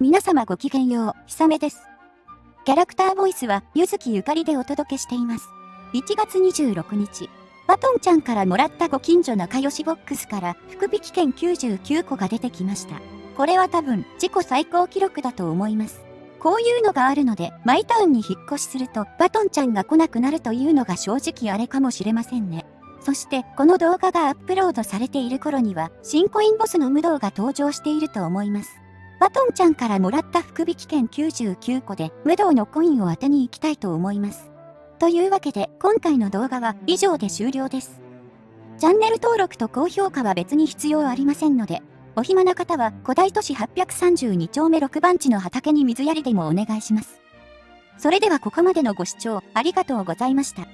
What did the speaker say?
皆様ごきげんよう、ひさめです。キャラクターボイスは、ゆずきゆかりでお届けしています。1月26日、バトンちゃんからもらったご近所仲良しボックスから福引券99個が出てきました。これは多分、自己最高記録だと思います。こういうのがあるので、マイタウンに引っ越しすると、バトンちゃんが来なくなるというのが正直あれかもしれませんね。そして、この動画がアップロードされている頃には、新コインボスの無道が登場していると思います。バトンちゃんからもらった福引券99個で、無道のコインを当てに行きたいと思います。というわけで、今回の動画は以上で終了です。チャンネル登録と高評価は別に必要ありませんので、お暇な方は古代都市832丁目6番地の畑に水やりでもお願いします。それではここまでのご視聴ありがとうございました。